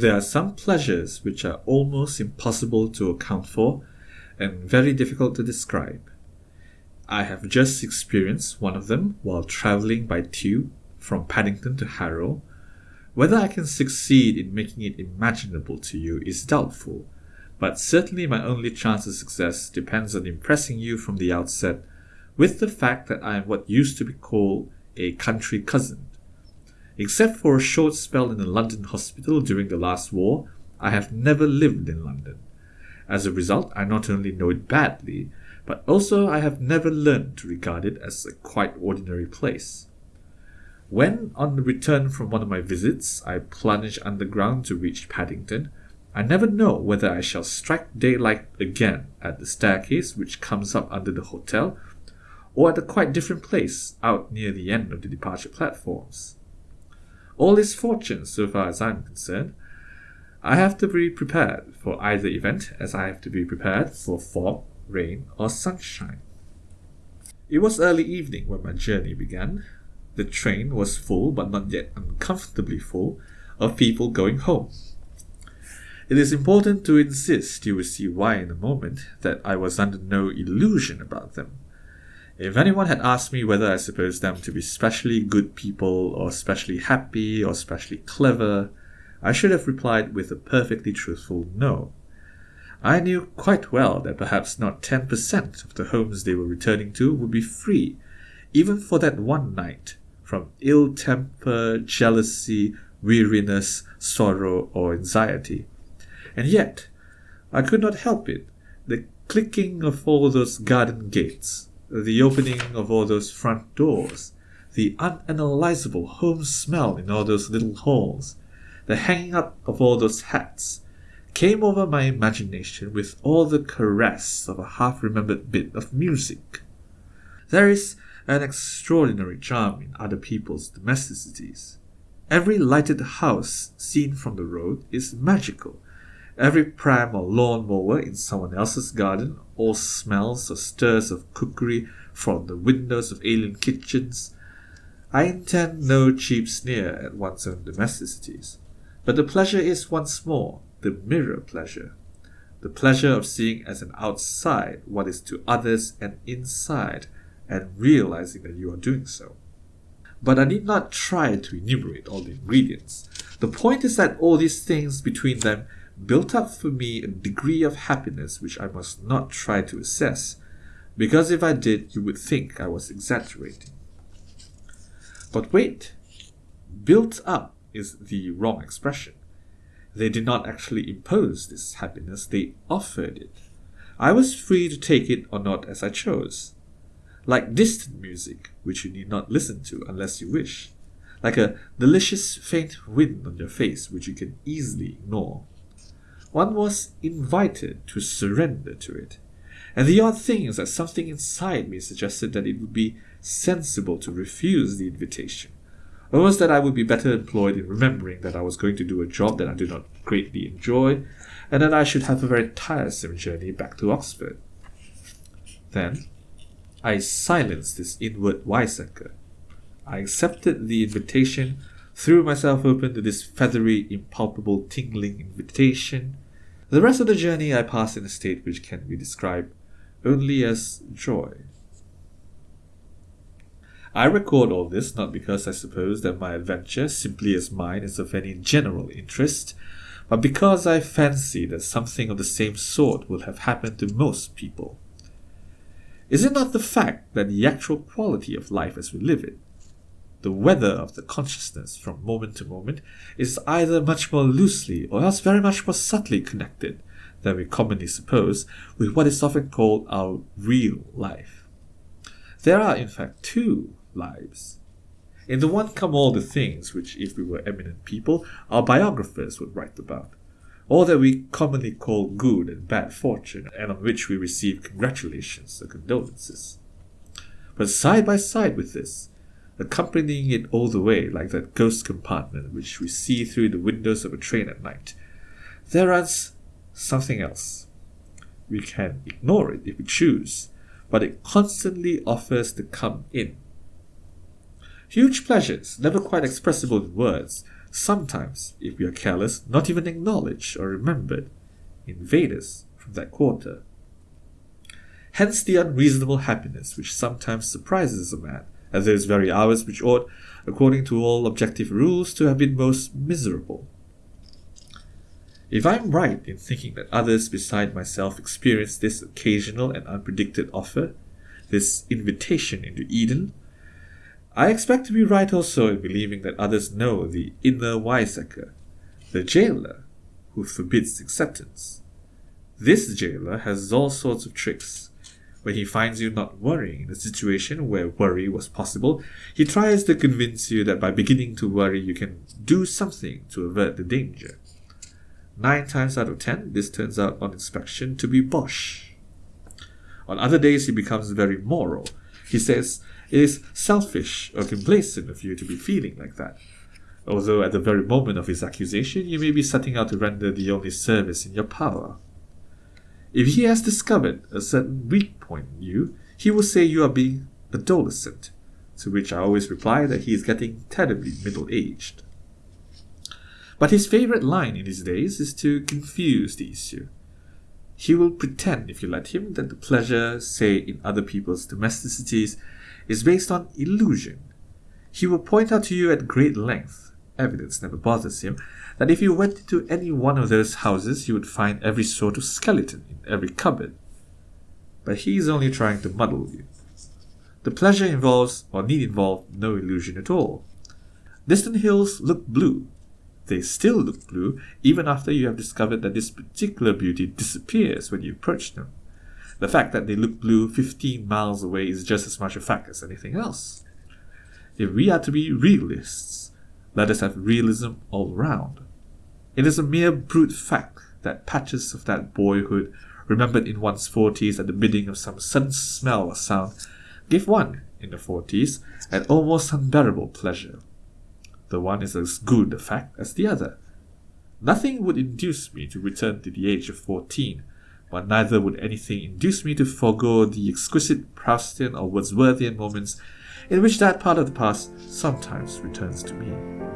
There are some pleasures which are almost impossible to account for and very difficult to describe. I have just experienced one of them while travelling by tube from Paddington to Harrow. Whether I can succeed in making it imaginable to you is doubtful, but certainly my only chance of success depends on impressing you from the outset with the fact that I am what used to be called a country cousin. Except for a short spell in a London hospital during the last war, I have never lived in London. As a result, I not only know it badly, but also I have never learned to regard it as a quite ordinary place. When, on the return from one of my visits, I plunge underground to reach Paddington, I never know whether I shall strike daylight again at the staircase which comes up under the hotel, or at a quite different place out near the end of the departure platforms. All is fortune so far as I am concerned. I have to be prepared for either event as I have to be prepared for fog, rain, or sunshine. It was early evening when my journey began. The train was full, but not yet uncomfortably full, of people going home. It is important to insist, you will see why in a moment, that I was under no illusion about them. If anyone had asked me whether I supposed them to be specially good people, or specially happy, or specially clever, I should have replied with a perfectly truthful no. I knew quite well that perhaps not 10% of the homes they were returning to would be free, even for that one night, from ill temper, jealousy, weariness, sorrow, or anxiety. And yet, I could not help it. The clicking of all those garden gates, the opening of all those front doors, the unanalyzable home smell in all those little halls, the hanging up of all those hats, came over my imagination with all the caress of a half remembered bit of music. There is an extraordinary charm in other people's domesticities. Every lighted house seen from the road is magical Every pram or lawn mower in someone else's garden all smells or stirs of cookery from the windows of alien kitchens. I intend no cheap sneer at one's own domesticities, but the pleasure is once more the mirror pleasure, the pleasure of seeing as an outside what is to others an inside, and realizing that you are doing so. But I need not try to enumerate all the ingredients. The point is that all these things between them built up for me a degree of happiness which I must not try to assess, because if I did, you would think I was exaggerating. But wait, built up is the wrong expression. They did not actually impose this happiness, they offered it. I was free to take it or not as I chose. Like distant music, which you need not listen to unless you wish. Like a delicious faint wind on your face, which you can easily ignore one was invited to surrender to it. And the odd thing is that something inside me suggested that it would be sensible to refuse the invitation, or was that I would be better employed in remembering that I was going to do a job that I do not greatly enjoy, and that I should have a very tiresome journey back to Oxford. Then I silenced this inward wiseacre. I accepted the invitation, threw myself open to this feathery, impalpable, tingling invitation, the rest of the journey I passed in a state which can be described only as joy. I record all this not because I suppose that my adventure, simply as mine, is of any general interest, but because I fancy that something of the same sort will have happened to most people. Is it not the fact that the actual quality of life as we live it the weather of the consciousness from moment to moment is either much more loosely or else very much more subtly connected than we commonly suppose with what is often called our real life. There are, in fact, two lives. In the one come all the things which, if we were eminent people, our biographers would write about, all that we commonly call good and bad fortune, and on which we receive congratulations or condolences. But side by side with this, accompanying it all the way like that ghost compartment which we see through the windows of a train at night. There runs something else. We can ignore it if we choose, but it constantly offers to come in. Huge pleasures, never quite expressible in words, sometimes, if we are careless, not even acknowledged or remembered, invaders from that quarter. Hence the unreasonable happiness which sometimes surprises a man at those very hours which ought, according to all objective rules, to have been most miserable. If I am right in thinking that others beside myself experience this occasional and unpredicted offer, this invitation into Eden, I expect to be right also in believing that others know the inner wiseacre, the jailer, who forbids acceptance. This jailer has all sorts of tricks. When he finds you not worrying in a situation where worry was possible, he tries to convince you that by beginning to worry you can do something to avert the danger. Nine times out of ten, this turns out on inspection to be bosh. On other days, he becomes very moral. He says it is selfish or complacent of you to be feeling like that, although at the very moment of his accusation, you may be setting out to render the only service in your power. If he has discovered a certain weak point in you, he will say you are being adolescent, to which I always reply that he is getting terribly middle aged. But his favorite line in his days is to confuse the issue. He will pretend, if you let him, that the pleasure, say, in other people's domesticities, is based on illusion. He will point out to you at great length, evidence never bothers him, that if you went into any one of those houses, you would find every sort of skeleton in every cupboard. But he is only trying to muddle you. The pleasure involves, or need involve, no illusion at all. Distant hills look blue, they still look blue even after you have discovered that this particular beauty disappears when you approach them. The fact that they look blue 15 miles away is just as much a fact as anything else. If we are to be realists, let us have realism all round. It is a mere brute fact that patches of that boyhood, remembered in one's forties at the bidding of some sudden smell or sound, give one, in the forties, an almost unbearable pleasure. The one is as good a fact as the other. Nothing would induce me to return to the age of fourteen, but neither would anything induce me to forego the exquisite Proustian or Wordsworthian moments in which that part of the past sometimes returns to me.